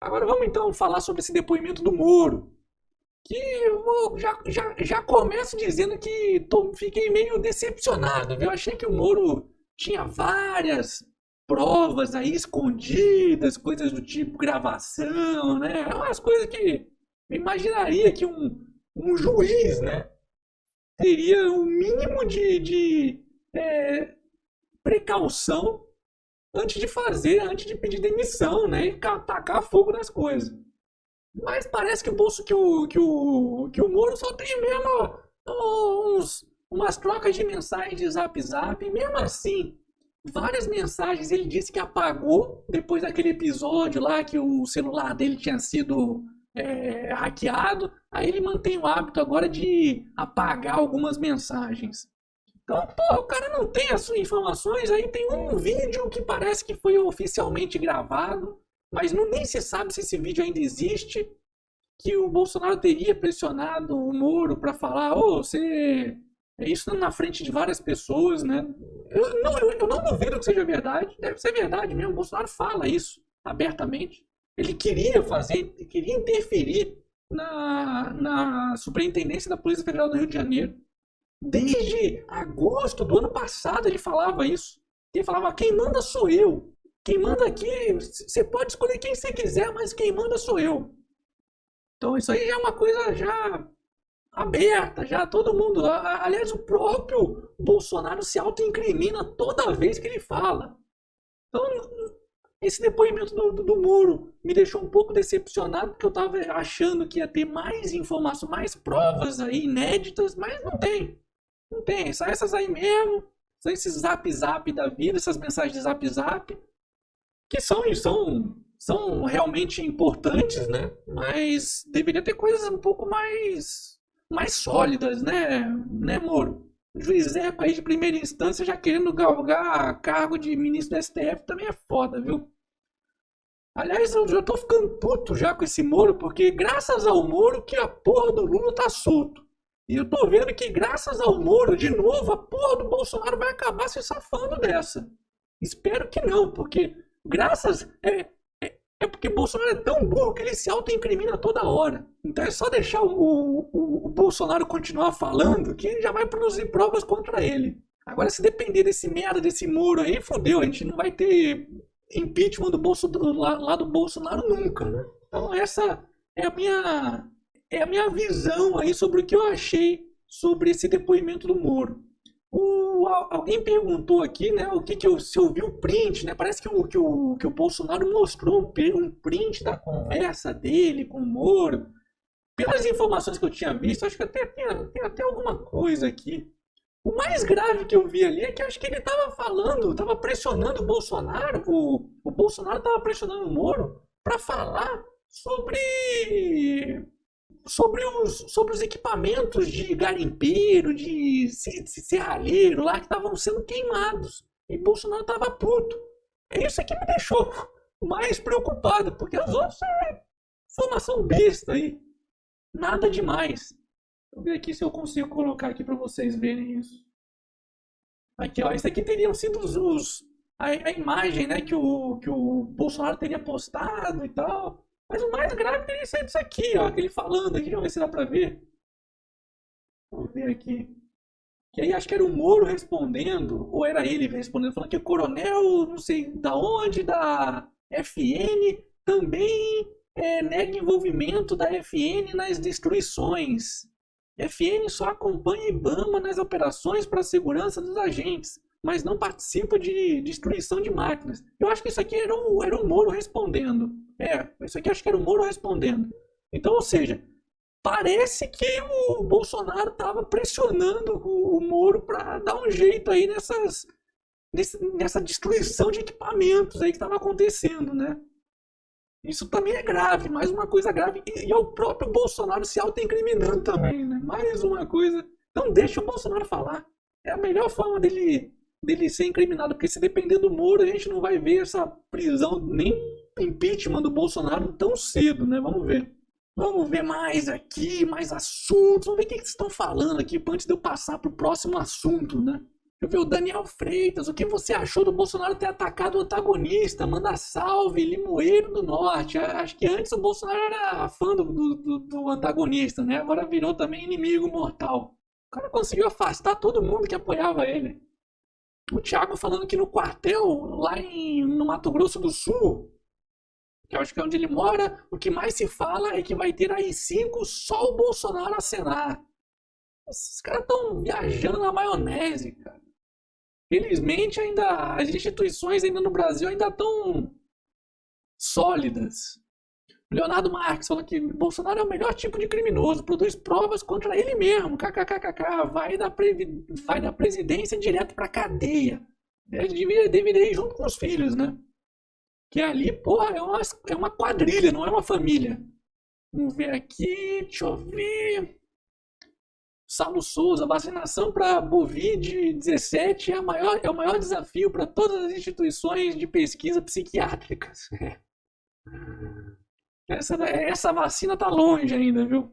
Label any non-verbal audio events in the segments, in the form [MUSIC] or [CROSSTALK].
Agora vamos então falar sobre esse depoimento do Moro. Que eu já, já, já começo dizendo que tô, fiquei meio decepcionado, viu? Achei que o Moro tinha várias provas aí escondidas, coisas do tipo gravação, né? Umas coisas que eu imaginaria que um, um juiz, né? Teria um mínimo de, de é, precaução antes de fazer, antes de pedir demissão, né? E tacar fogo nas coisas. Mas parece que o bolso que o, que o, que o Moro só tem mesmo uns, umas trocas de mensagens de zap zap. E mesmo assim, várias mensagens ele disse que apagou depois daquele episódio lá que o celular dele tinha sido é, hackeado. Aí ele mantém o hábito agora de apagar algumas mensagens. Então, pô, o cara não tem as informações, aí tem um vídeo que parece que foi oficialmente gravado, mas não, nem se sabe se esse vídeo ainda existe, que o Bolsonaro teria pressionado o Moro para falar, ô, oh, você... É isso na frente de várias pessoas, né? Eu não, eu, eu não duvido que seja verdade, deve ser verdade mesmo, o Bolsonaro fala isso abertamente. Ele queria fazer, queria interferir na, na superintendência da Polícia Federal do Rio de Janeiro. Desde agosto do ano passado ele falava isso. Ele falava: quem manda sou eu. Quem manda aqui, você pode escolher quem você quiser, mas quem manda sou eu. Então isso aí já é uma coisa já aberta, já todo mundo. Aliás, o próprio Bolsonaro se autoincrimina toda vez que ele fala. Então, esse depoimento do, do, do Muro me deixou um pouco decepcionado, porque eu estava achando que ia ter mais informações, mais provas aí inéditas, mas não tem. Não tem, são essas aí mesmo. São esses zap zap da vida, essas mensagens zap zap. Que são, são, são realmente importantes, né? Mas deveria ter coisas um pouco mais, mais sólidas, né, né, Moro? Juiz Eco aí de primeira instância já querendo galgar cargo de ministro do STF também é foda, viu? Aliás, eu já tô ficando puto já com esse Moro, porque graças ao Moro que a porra do Lula tá solto. E eu tô vendo que, graças ao Moro, de novo, a porra do Bolsonaro vai acabar se safando dessa. Espero que não, porque graças. É, é, é porque Bolsonaro é tão burro que ele se autoincrimina toda hora. Então é só deixar o, o, o Bolsonaro continuar falando que ele já vai produzir provas contra ele. Agora, se depender desse merda, desse Moro aí, fodeu, a gente não vai ter impeachment do Bolso, do, lá, lá do Bolsonaro nunca, né? Então essa é a minha é a minha visão aí sobre o que eu achei sobre esse depoimento do Moro. O, alguém perguntou aqui, né, o que que eu, se eu vi o print, né? Parece que o, que o, que o Bolsonaro mostrou um, um print da conversa dele com o Moro. Pelas informações que eu tinha visto, acho que até tem, tem até alguma coisa aqui. O mais grave que eu vi ali é que acho que ele estava falando, estava pressionando o Bolsonaro, o, o Bolsonaro estava pressionando o Moro para falar sobre sobre os, sobre os equipamentos de garimpeiro, de serralheiro lá que estavam sendo queimados. E Bolsonaro estava puto. É isso que me deixou mais preocupado, porque as outras é formação besta aí. Nada demais. Vou ver aqui se eu consigo colocar aqui para vocês verem isso. Aqui, ó, isso aqui teriam sido os, os a, a, imagem, né, que o, que o Bolsonaro teria postado e tal. Mas o mais grave teria sido isso aqui, ó, aquele falando aqui, vamos ver se dá pra ver. Vamos ver aqui. Que aí acho que era o Moro respondendo, ou era ele respondendo, falando que o coronel, não sei da onde, da FN, também é, nega envolvimento da FN nas destruições. FN só acompanha IBAMA nas operações para a segurança dos agentes, mas não participa de destruição de máquinas. Eu acho que isso aqui era o, era o Moro respondendo. É, isso aqui acho que era o Moro respondendo. Então, ou seja, parece que o Bolsonaro estava pressionando o, Moro para dar um jeito aí nessas, nessa destruição de equipamentos aí que estava acontecendo, né? Isso também é grave, mais uma coisa grave. E, e é o próprio Bolsonaro se autoincriminando também, né? Mais uma coisa. Então deixa o Bolsonaro falar. É a melhor forma dele, dele ser incriminado, porque se depender do Moro, a gente não vai ver essa prisão nem impeachment do Bolsonaro tão cedo, né? Vamos ver. Vamos ver mais aqui, mais assuntos. Vamos ver o que, vocês estão falando aqui antes de eu passar para o próximo assunto, né? Eu vi o Daniel Freitas, o que você achou do Bolsonaro ter atacado o antagonista? Manda salve, Limoeiro do Norte. Acho que antes o Bolsonaro era fã do, do, do antagonista, né? Agora virou também inimigo mortal. O cara conseguiu afastar todo mundo que apoiava ele. O Thiago falando que no quartel, lá em, no Mato Grosso do Sul, que eu acho que é onde ele mora, o que mais se fala é que vai ter aí cinco só o Bolsonaro acenar. Esses caras estão viajando na maionese, cara. Felizmente ainda as instituições ainda no Brasil ainda estão sólidas. Leonardo Marques falou que Bolsonaro é o melhor tipo de criminoso, produz provas contra ele mesmo. KKKKK, vai da, vai da presidência direto pra cadeia. Ele deveria, deveria ir junto com os filhos, né? Que ali, porra, é uma, é uma quadrilha, não é uma família. Vamos ver aqui, deixa eu ver. Saulo Souza, vacinação para Covid-17 é, maior, é o maior desafio para todas as instituições de pesquisa psiquiátricas. [LAUGHS] Essa, essa vacina tá longe ainda, viu?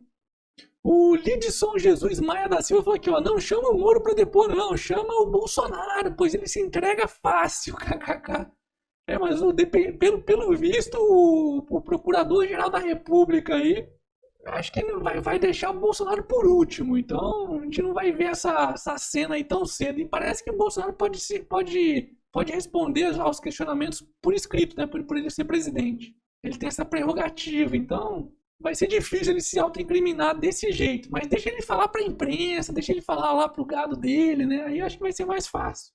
O Lidson Jesus Maia da Silva falou aqui, ó, não chama o Moro para depor, não, chama o Bolsonaro, pois ele se entrega fácil, [LAUGHS] kkk. É, mas pelo, pelo visto, o, o Procurador-Geral da República aí acho que vai, vai deixar o Bolsonaro por último. Então a gente não vai ver essa, essa cena aí tão cedo. E parece que o Bolsonaro pode, ser, pode, pode responder aos questionamentos por escrito, né? Por, por ele ser presidente. Ele tem essa prerrogativa, então vai ser difícil ele se autoincriminar desse jeito. Mas deixa ele falar para a imprensa, deixa ele falar lá pro gado dele, né? Aí acho que vai ser mais fácil.